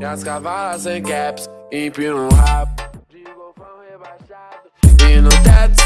E as cavalas sem caps, empino o rabo. De golfão rebaixado. E no teto.